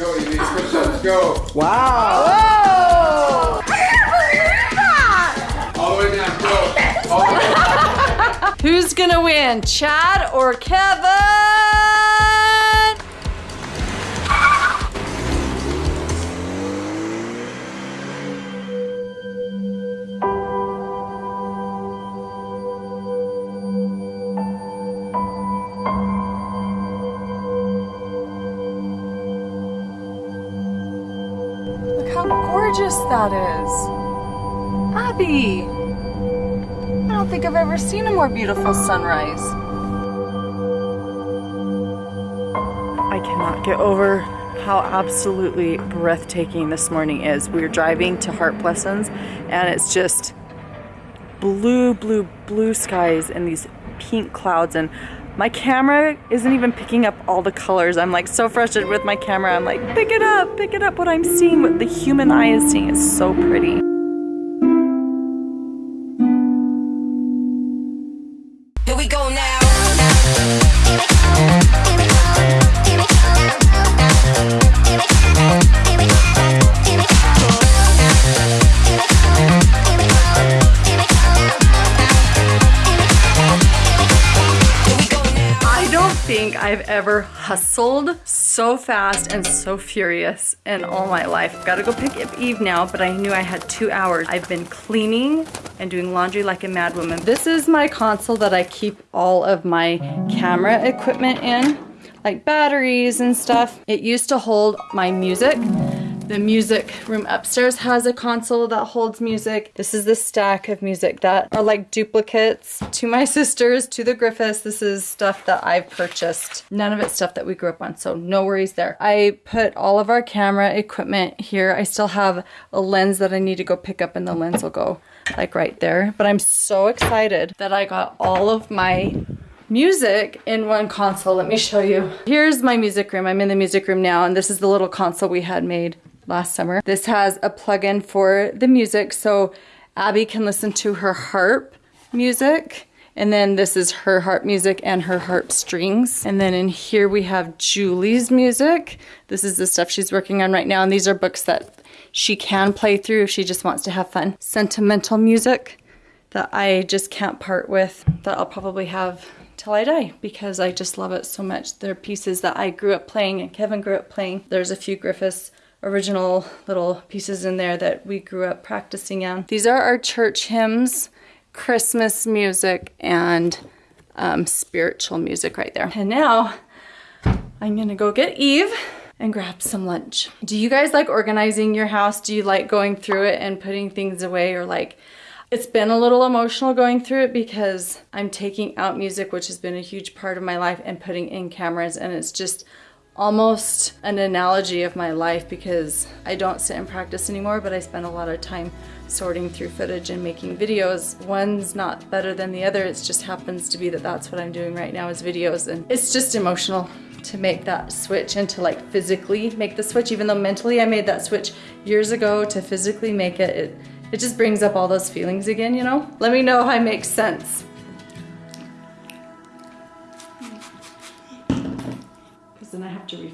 Go, Evie. Push-ups. Go. Wow. All the way down. Go. All the way down. Who's gonna win, Chad or Kevin? Gorgeous that is. Abby. I don't think I've ever seen a more beautiful sunrise. I cannot get over how absolutely breathtaking this morning is. We are driving to Heart Blessings and it's just blue, blue, blue skies and these pink clouds and my camera isn't even picking up all the colors. I'm like so frustrated with my camera. I'm like, pick it up, pick it up. What I'm seeing, what the human eye is seeing is so pretty. I've ever hustled so fast and so furious in all my life. I've got to go pick up Eve now, but I knew I had two hours. I've been cleaning and doing laundry like a mad woman. This is my console that I keep all of my camera equipment in, like batteries and stuff. It used to hold my music. The music room upstairs has a console that holds music. This is the stack of music that are like duplicates to my sisters, to the Griffiths. This is stuff that I've purchased. None of it's stuff that we grew up on, so no worries there. I put all of our camera equipment here. I still have a lens that I need to go pick up and the lens will go like right there. But I'm so excited that I got all of my music in one console. Let me show you. Here's my music room. I'm in the music room now, and this is the little console we had made last summer. This has a plug-in for the music, so Abby can listen to her harp music. And then this is her harp music and her harp strings. And then in here we have Julie's music. This is the stuff she's working on right now. And these are books that she can play through if she just wants to have fun. Sentimental music that I just can't part with that I'll probably have till I die because I just love it so much. They're pieces that I grew up playing and Kevin grew up playing. There's a few Griffiths original little pieces in there that we grew up practicing on. These are our church hymns, Christmas music, and um, spiritual music right there. And now I'm gonna go get Eve and grab some lunch. Do you guys like organizing your house? Do you like going through it and putting things away or like it's been a little emotional going through it because I'm taking out music, which has been a huge part of my life, and putting in cameras, and it's just almost an analogy of my life because I don't sit and practice anymore, but I spend a lot of time sorting through footage and making videos. One's not better than the other, it just happens to be that that's what I'm doing right now is videos, and it's just emotional to make that switch and to like physically make the switch, even though mentally I made that switch years ago to physically make it, it, it just brings up all those feelings again, you know? Let me know if I make sense.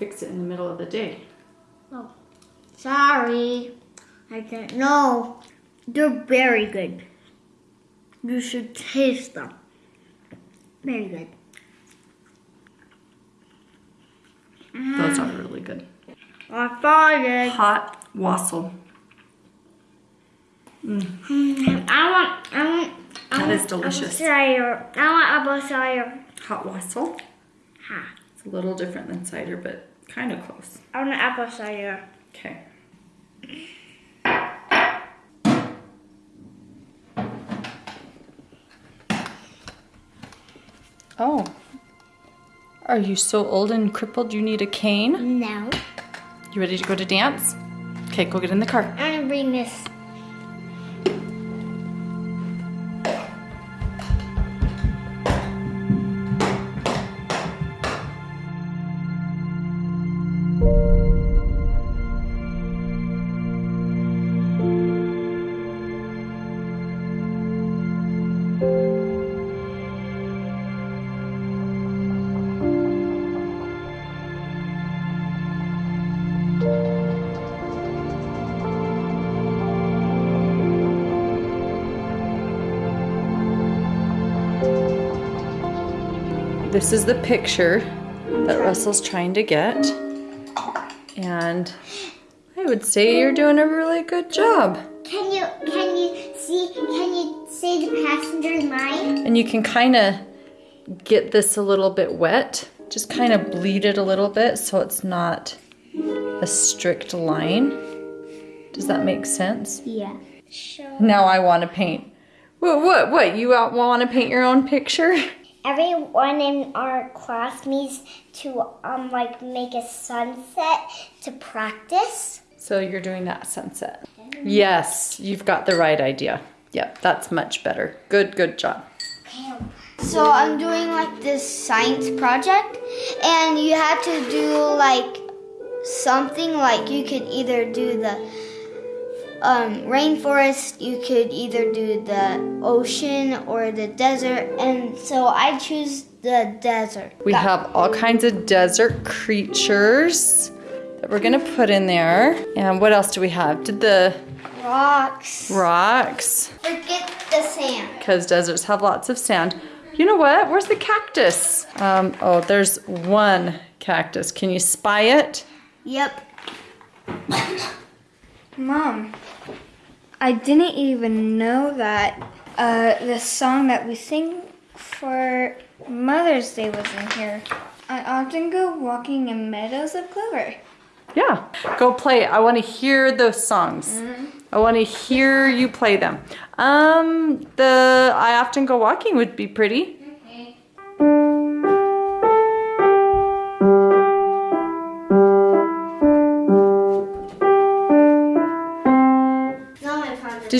Then I have to refix it in the middle of the day. Oh, sorry. I didn't know. They're very good. You should taste them. Very good. Those are really good. I it. Hot wassail. Mm. Mm, I want. I want. I That want is delicious. Apple cider. I want apple cider. Hot wassail. Ha. It's a little different than cider, but kind of close. I want an apple cider. Okay. Oh. Are you so old and crippled you need a cane? No. You ready to go to dance? Okay, go get in the car. I'm gonna bring this. This is the picture that Russell's trying to get. And I would say you're doing a really good job. Can you can you see can you see the passenger's mind? And you can kind of get this a little bit wet. Just kind of bleed it a little bit so it's not a strict line. Does that make sense? Yeah. Sure. Now I want to paint. What, what, what? You want to paint your own picture? Everyone in our class needs to um like make a sunset to practice. So you're doing that sunset. Yes, you've got the right idea. Yep, that's much better. Good, good job. So I'm doing like this science project, and you have to do like something like you could either do the um, rainforest, you could either do the ocean or the desert, and so I choose the desert. We have all kinds of desert creatures that we're gonna put in there. And what else do we have? Did the rocks. rocks, Forget the sand. because deserts have lots of sand. You know what? Where's the cactus? Um, oh, there's one cactus. Can you spy it? Yep. Mom, I didn't even know that uh, the song that we sing for Mother's Day was in here. I often go walking in meadows of clover. Yeah, go play. it. I want to hear those songs. I want to hear you play them. Um, the I often go walking would be pretty.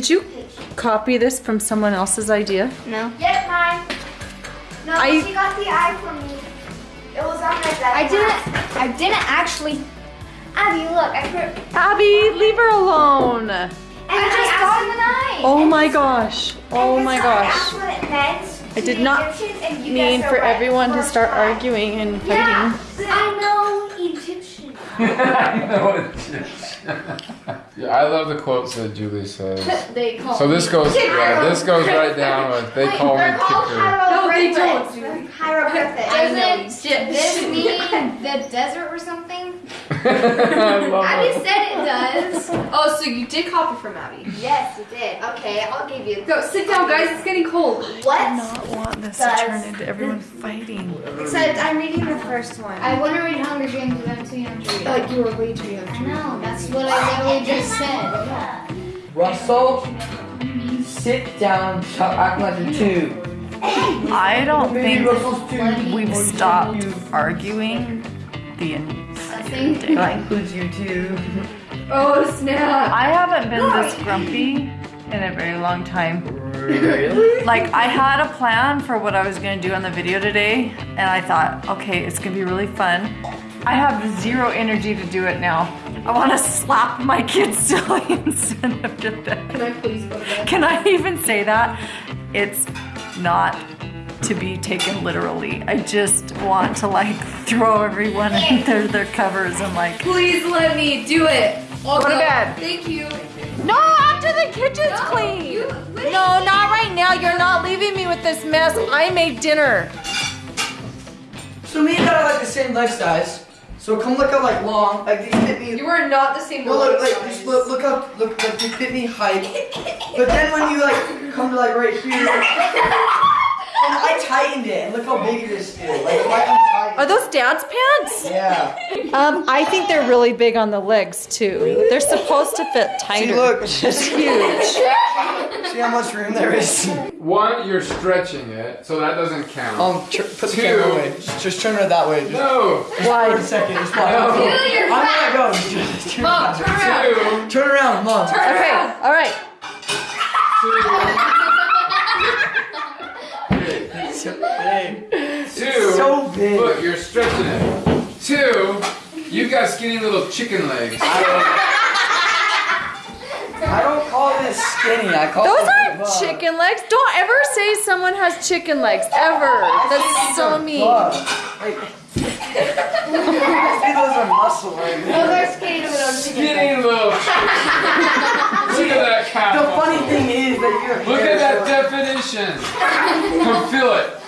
Did you copy this from someone else's idea? No. Yep, mine. No, I- she got the eye from me. It was on my desk. I didn't. I didn't actually. Abby, look, I put. Abby, leave her alone. And I just got an eye. Oh my gosh. Oh my gosh. That's what it meant. I did not Egyptians, and you mean for everyone to start try. arguing and fighting. Yeah, I know Egyptian. I know it. Yeah, I love the quotes that Julie says. They call So this goes, yeah, this goes right down with they call me They're called kicker. hieroglyphics. Hieroglyphics. Doesn't this mean the desert or something? I love Abby it. said it does. Oh, so you did copy from Abby. Yes, you did. Okay, I'll give you. Go, sit down, guys. It's getting cold. What? I do not want this Does- to turn into everyone fighting. Except I'm reading the first one. I want to read Hunger Games, but I'm too young to read. Like you were way too young. No, that's what I literally just said. Russell, sit down, stop acting like a two. I don't think we've stopped arguing the Nothing. That includes you too. Oh, snap. I haven't been this grumpy in a very long time. Really? Like I had a plan for what I was gonna do on the video today, and I thought, okay, it's gonna be really fun. I have zero energy to do it now. I want to slap my kids silly instead of do that. Can I please go to bed? Can I even say that? It's not to be taken literally. I just want to like throw everyone into their covers and like. Please let me do it. I'll Go to bed. Thank you. No, after the kitchen's No, clean. you- no, not right now. You're not leaving me with this mess. I made dinner. So me and Dad are like the same leg size. So come look how like long, like these fit me. You are not the same No, look, size. like just look, look up, look, like they fit me height. But then when you like come to like right here, and I tightened it. And look how big it is still. Like Are those dad's pants? Yeah. Um, I think they're really big on the legs too. They're supposed to fit tighter. See, look. It's huge. See how much room there is. One, you're stretching it, so that doesn't count. Um, tr- put the Two. camera away. Just, just turn it that way. Just no. for a Why? second. Just. No. I'm gonna go. Just turn, Mom, it turn around. way. Two. turn around, mom. Okay, all right. Hey. Two. So big. Look, you're stretching it. Two. You've got skinny little chicken legs. I don't I don't call this skinny. I call Those it aren't buff. chicken legs. Don't ever say someone has chicken legs ever. That's so mean. Buff. Like, see, those are muscle right there. Those are skinny little Skinny little. Look at that. The muscle. funny thing is that you're. Look at that definition. Come feel it.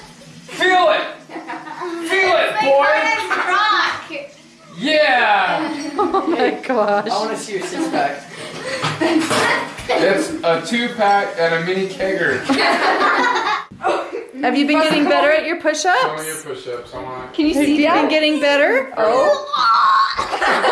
Feel it. Feel it, boy. rock. Yeah. Oh my gosh. I want to see your six pack. it's a two pack and a mini kegger. Have you been getting better at your push-ups? Your push-ups. Can you see? Have you been getting better? Oh.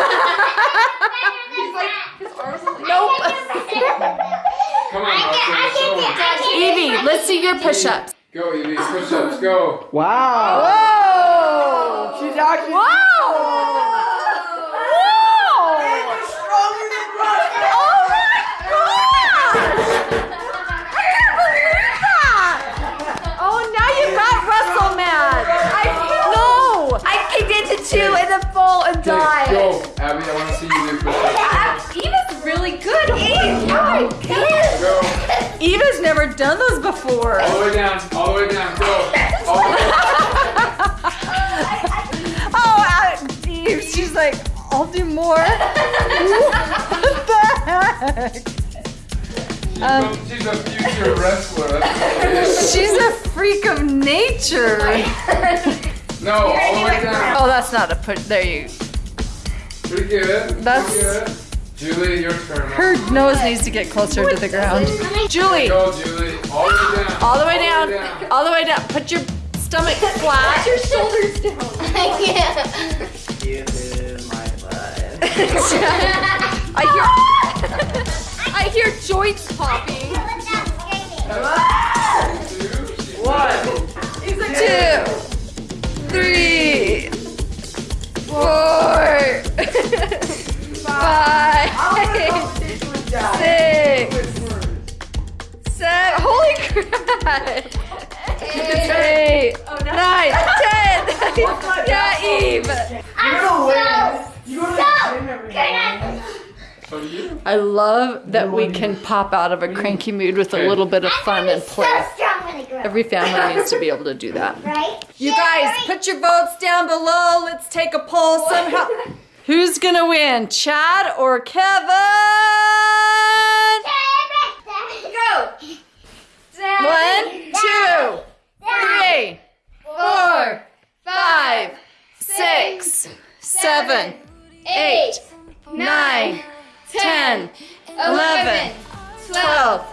Come on, Austin, show 'em. Evie, let's see your push-ups. Go, Evie. Push ups. Go. Wow. Whoa! She's actually Wow! Whoa! Oh, stronger than Russ. Oh my gosh! I can't believe that! Oh, now you got Russell mad. I no. I kicked into two and then fall and Okay, die. go. Abby, I want to see you Never done those before. All the way down. All the way down. Go. All the way Oh, uh, Eve, she's like, I'll do more. what the heck? Um, She's a future wrestler. That's what it is. She's a freak of nature. No, all the way down. Oh, that's not a put. There you. Pretty good. That's- Pretty good. Julie, your turn. Her nose needs to get closer to the ground. Julie, Go, Julie. All the way down. all the way down. All the way down. Put your stomach flat. your shoulders down. Give him my butt. I hear. I hear joints popping. One. Two, three, four, five, six, seven. Holy crap! Eight, nine, ten. Yeah, Eve. You're gonna win. You go to the gym every morning. So do you. I love that we can pop out of a cranky mood with a little bit of fun and play. strong when I grow up. Every family needs to be able to do that. Right? You guys, put your votes down below. Let's take a poll somehow. Who's gonna win, Chad or Kevin? Go. One, two, three, four, five, six, seven, eight, nine, ten, eleven, twelve,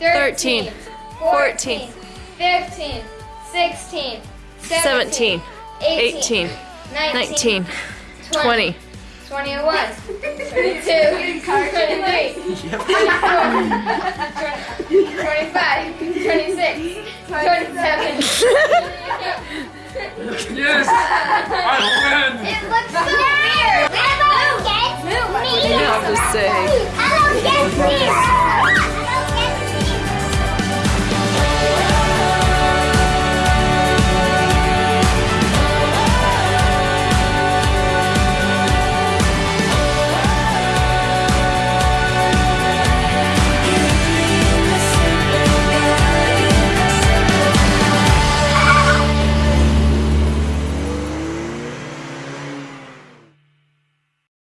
thirteen, fourteen, 15, 16, 17, 18, 19, 20. 21, 22, 23, 24, 25, 26, 27. Yes! I win! It looks so weird. Hello, guess me. You have to say. Hello, guess me.